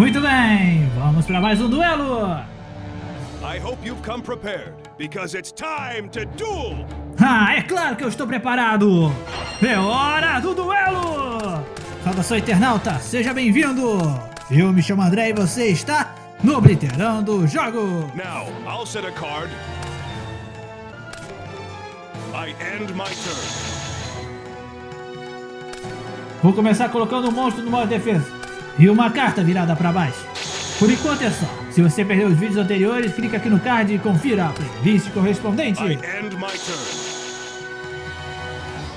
Muito bem, vamos para mais um duelo. I hope you've come prepared, because it's time to duel! Ah, é claro que eu estou preparado! É hora do duelo! Saudação internauta, seja bem-vindo! Eu me chamo André e você está no Obliterando Jogo! Now, I'll set a card. I end my turn. Vou começar colocando um monstro no modo defesa e uma carta virada para baixo. Por enquanto é só. Se você perdeu os vídeos anteriores, clica aqui no card e confira a playlist correspondente.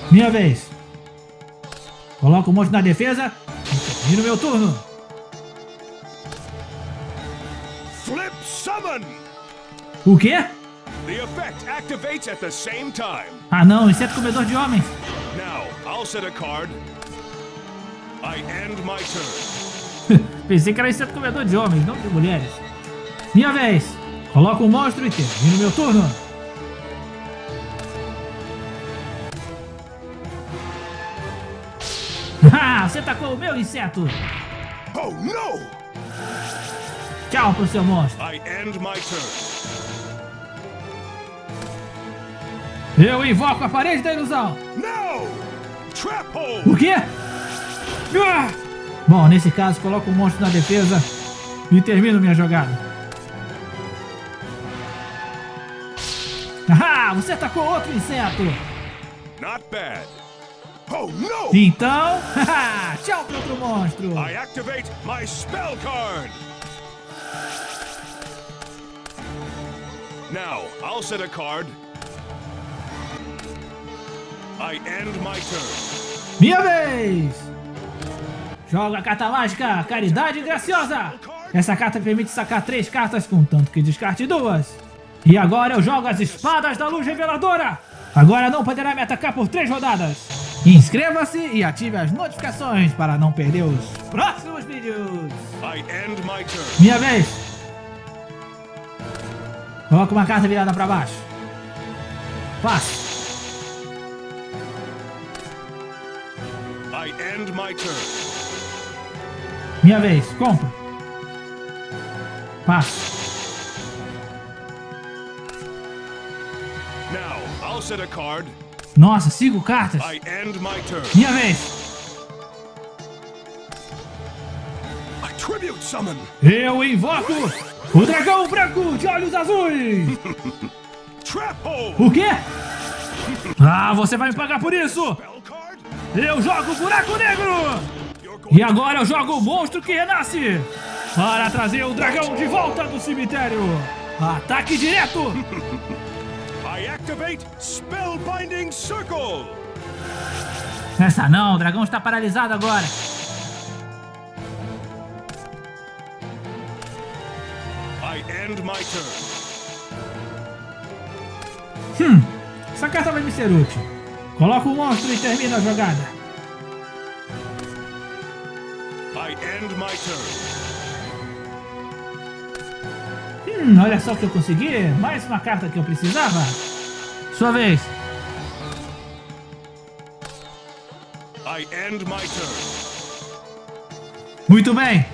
Minha vez. Coloco o monstro na defesa e termino meu turno. Flip summon! O quê? The effect activates at the same time. Ah não, inseto comedor de homens. Now, I'll set a card. I end my turn. Pensei que era inseto comedor de homens, não de mulheres. Minha vez. Coloco o monstro e termino meu turno. Ah, você tacou o meu inseto. Oh no! Tchau pro seu monstro. I end my turn. Eu invoco a parede da ilusão. No! Trap hole! O quê? Ah! Bom, nesse caso, coloco o monstro na defesa e termino minha jogada. Ah, você atacou outro inseto. Not bad. Oh no! Então, tchau pro outro monstro. I activate my spell card. Now, I'll set a card. I end my turn. Minha vez. Joga a carta mágica, Caridade Graciosa. Essa carta permite sacar três cartas, contanto que descarte duas. E agora eu jogo as Espadas da Luz Reveladora. Agora não poderá me atacar por três rodadas. Inscreva-se e ative as notificações para não perder os próximos vídeos. Minha vez. Coloca uma carta virada para baixo. Passe. I end my turn. Minha vez. Compra. Passe. Now, I'll set a card. Nossa, cinco cartas. I end my turn. Minha vez. A tribute summon. Eu invoco o dragão branco de olhos azuis. O quê? Ah, você vai me pagar por isso. Eu jogo o buraco negro. E agora eu jogo o monstro que renasce. Para trazer o dragão de volta do cemitério. Ataque direto. I activate Spellbinding Circle! Essa não, o dragão está paralisado agora. I end my turn. Essa carta vai me ser útil. Coloca o monstro e termina a jogada. End my turn. Hum, olha só o que eu consegui. Mais uma carta que eu precisava. Sua vez. I end my turn. Muito bem.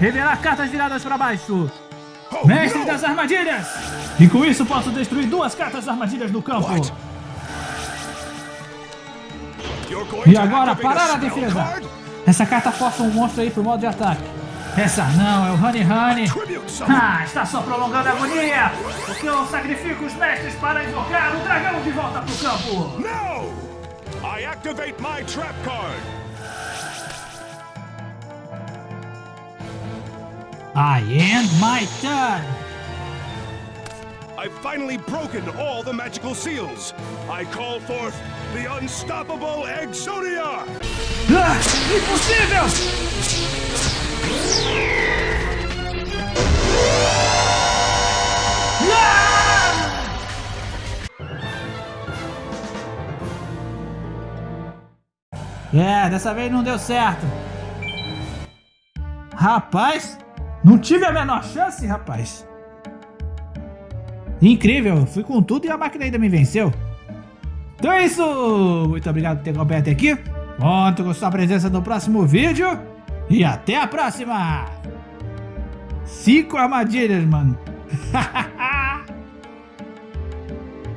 Revelar cartas viradas para baixo. Oh, Mestre no! das armadilhas. E com isso posso destruir duas cartas armadilhas no campo. What? E agora parar a defesa. Essa carta força um monstro aí pro modo de ataque. Essa não, é o Honey Honey. Ah, está só prolongando a agonia. Porque eu sacrifico os mestres para invocar o dragão de volta pro campo. No! I activate my trap card. I end my turn. I've finally broken all the magical seals. I call forth the unstoppable Exodia! Ah, impossível! Ah! É, dessa vez não deu certo. Rapaz, não tive a menor chance, rapaz. Incrível, fui com tudo e a máquina ainda me venceu. Então é isso, muito obrigado por ter acompanhado até aqui. Conto com sua presença no próximo vídeo e até a próxima! Cinco armadilhas, mano.